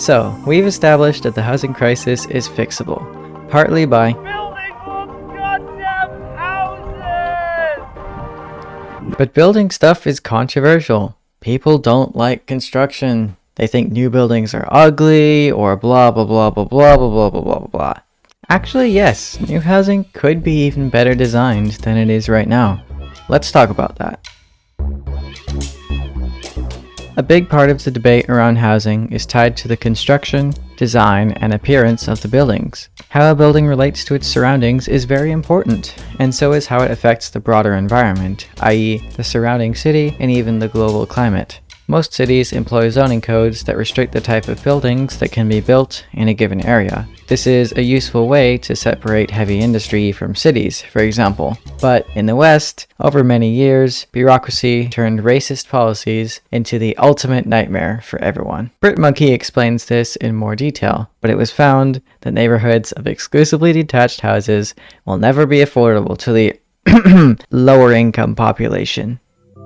So, we've established that the housing crisis is fixable, partly by building more goddamn houses! But building stuff is controversial. People don't like construction. They think new buildings are ugly or blah blah blah blah blah blah blah blah blah blah. Actually, yes, new housing could be even better designed than it is right now. Let's talk about that. A big part of the debate around housing is tied to the construction, design, and appearance of the buildings. How a building relates to its surroundings is very important, and so is how it affects the broader environment, i.e. the surrounding city and even the global climate. Most cities employ zoning codes that restrict the type of buildings that can be built in a given area. This is a useful way to separate heavy industry from cities, for example. But in the West, over many years, bureaucracy turned racist policies into the ultimate nightmare for everyone. Brit Monkey explains this in more detail, but it was found that neighborhoods of exclusively detached houses will never be affordable to the lower income population.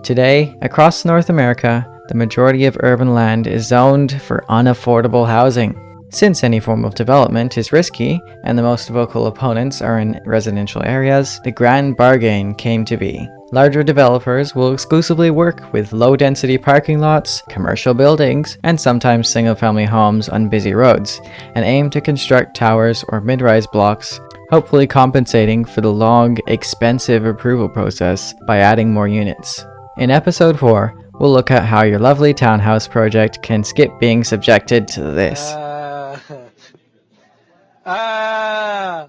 Today, across North America, the majority of urban land is zoned for unaffordable housing. Since any form of development is risky, and the most vocal opponents are in residential areas, the grand bargain came to be. Larger developers will exclusively work with low-density parking lots, commercial buildings, and sometimes single-family homes on busy roads, and aim to construct towers or mid-rise blocks hopefully compensating for the long, expensive approval process by adding more units. In episode 4, we'll look at how your lovely townhouse project can skip being subjected to this. Ah.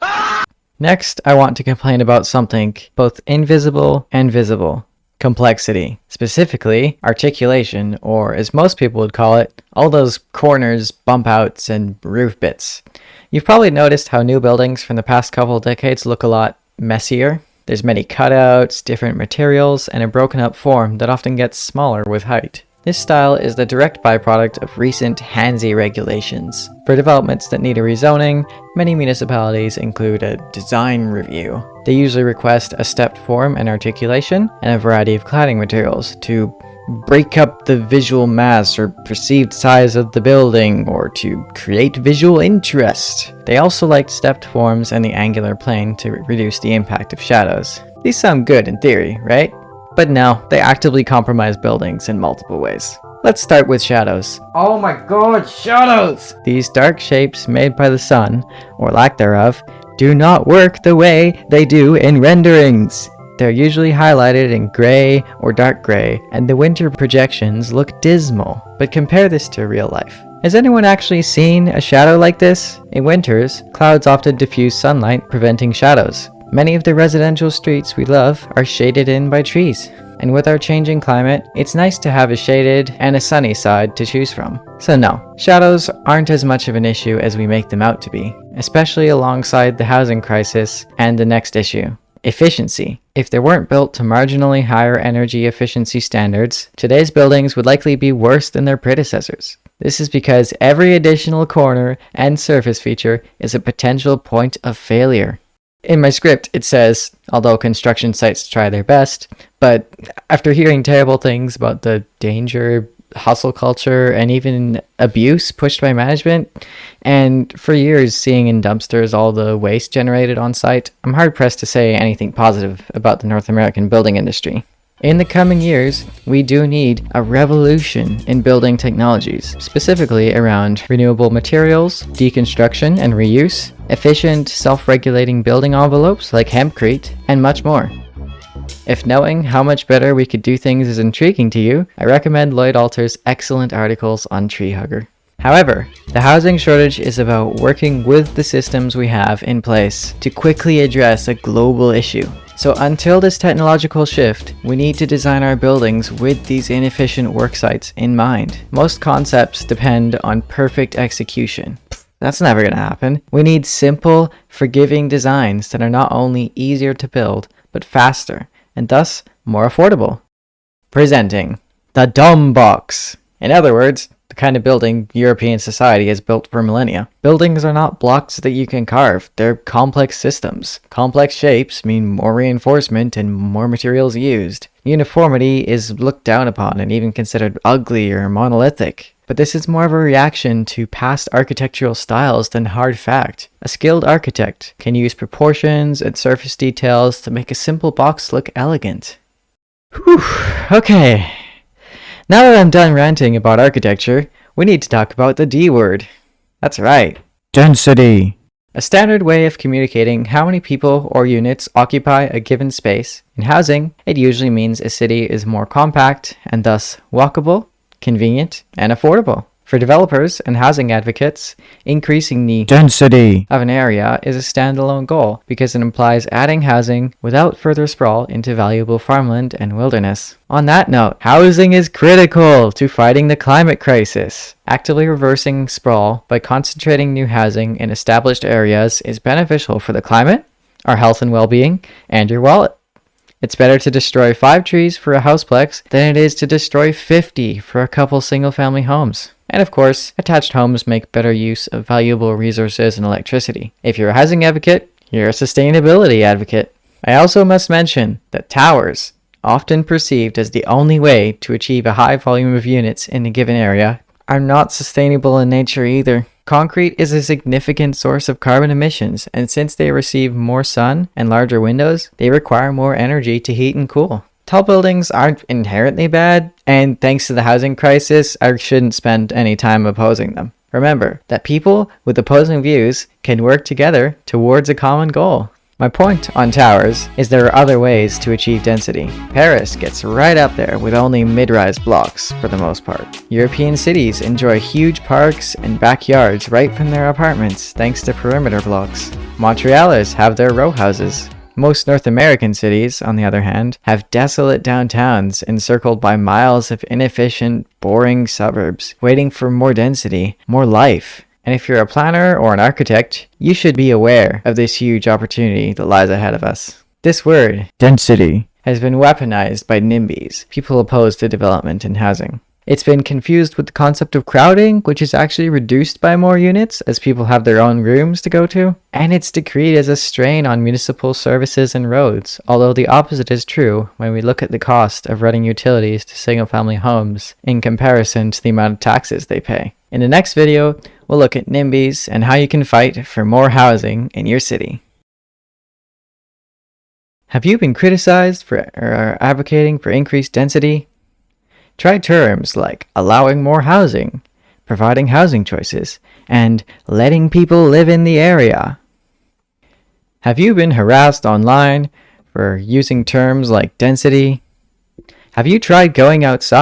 Ah. Next, I want to complain about something both invisible and visible. Complexity. Specifically, articulation, or as most people would call it, all those corners, bump outs, and roof bits. You've probably noticed how new buildings from the past couple decades look a lot messier. There's many cutouts, different materials, and a broken up form that often gets smaller with height. This style is the direct byproduct of recent HANSI regulations. For developments that need a rezoning, many municipalities include a design review. They usually request a stepped form and articulation, and a variety of cladding materials to break up the visual mass or perceived size of the building, or to create visual interest. They also liked stepped forms and the angular plane to reduce the impact of shadows. These sound good in theory, right? But no, they actively compromise buildings in multiple ways. Let's start with shadows. Oh my god, shadows! These dark shapes made by the sun, or lack thereof, do not work the way they do in renderings. They're usually highlighted in gray or dark gray, and the winter projections look dismal. But compare this to real life. Has anyone actually seen a shadow like this? In winters, clouds often diffuse sunlight, preventing shadows. Many of the residential streets we love are shaded in by trees. And with our changing climate, it's nice to have a shaded and a sunny side to choose from. So no, shadows aren't as much of an issue as we make them out to be, especially alongside the housing crisis and the next issue, efficiency. If they weren't built to marginally higher energy efficiency standards, today's buildings would likely be worse than their predecessors. This is because every additional corner and surface feature is a potential point of failure. In my script, it says, although construction sites try their best, but after hearing terrible things about the danger, hustle culture, and even abuse pushed by management, and for years seeing in dumpsters all the waste generated on site, I'm hard pressed to say anything positive about the North American building industry. In the coming years, we do need a revolution in building technologies, specifically around renewable materials, deconstruction and reuse, efficient self-regulating building envelopes like hempcrete, and much more. If knowing how much better we could do things is intriguing to you, I recommend Lloyd Alter's excellent articles on Treehugger. However, the housing shortage is about working with the systems we have in place to quickly address a global issue. So until this technological shift, we need to design our buildings with these inefficient worksites in mind. Most concepts depend on perfect execution. That's never gonna happen. We need simple, forgiving designs that are not only easier to build, but faster, and thus more affordable. Presenting the Dumb Box. In other words, the kind of building European society has built for millennia. Buildings are not blocks that you can carve, they're complex systems. Complex shapes mean more reinforcement and more materials used. Uniformity is looked down upon and even considered ugly or monolithic. But this is more of a reaction to past architectural styles than hard fact. A skilled architect can use proportions and surface details to make a simple box look elegant. Whew, okay. Now that I'm done ranting about architecture, we need to talk about the D word. That's right, density. A standard way of communicating how many people or units occupy a given space. In housing, it usually means a city is more compact and thus walkable, convenient, and affordable. For developers and housing advocates, increasing the density of an area is a standalone goal because it implies adding housing without further sprawl into valuable farmland and wilderness. On that note, housing is critical to fighting the climate crisis. Actively reversing sprawl by concentrating new housing in established areas is beneficial for the climate, our health and well-being, and your wallet. It's better to destroy 5 trees for a houseplex than it is to destroy 50 for a couple single-family homes. And of course, attached homes make better use of valuable resources and electricity. If you're a housing advocate, you're a sustainability advocate. I also must mention that towers, often perceived as the only way to achieve a high volume of units in a given area, are not sustainable in nature either. Concrete is a significant source of carbon emissions, and since they receive more sun and larger windows, they require more energy to heat and cool. Tall buildings aren't inherently bad, and thanks to the housing crisis, I shouldn't spend any time opposing them. Remember that people with opposing views can work together towards a common goal. My point on towers is there are other ways to achieve density. Paris gets right up there with only mid-rise blocks for the most part. European cities enjoy huge parks and backyards right from their apartments thanks to perimeter blocks. Montrealers have their row houses, most North American cities, on the other hand, have desolate downtowns encircled by miles of inefficient, boring suburbs, waiting for more density, more life. And if you're a planner or an architect, you should be aware of this huge opportunity that lies ahead of us. This word, density, has been weaponized by NIMBYs, people opposed to development in housing. It's been confused with the concept of crowding, which is actually reduced by more units as people have their own rooms to go to. And it's decreed as a strain on municipal services and roads, although the opposite is true when we look at the cost of running utilities to single family homes in comparison to the amount of taxes they pay. In the next video, we'll look at NIMBYs and how you can fight for more housing in your city. Have you been criticized for or advocating for increased density? Try terms like allowing more housing, providing housing choices, and letting people live in the area. Have you been harassed online for using terms like density? Have you tried going outside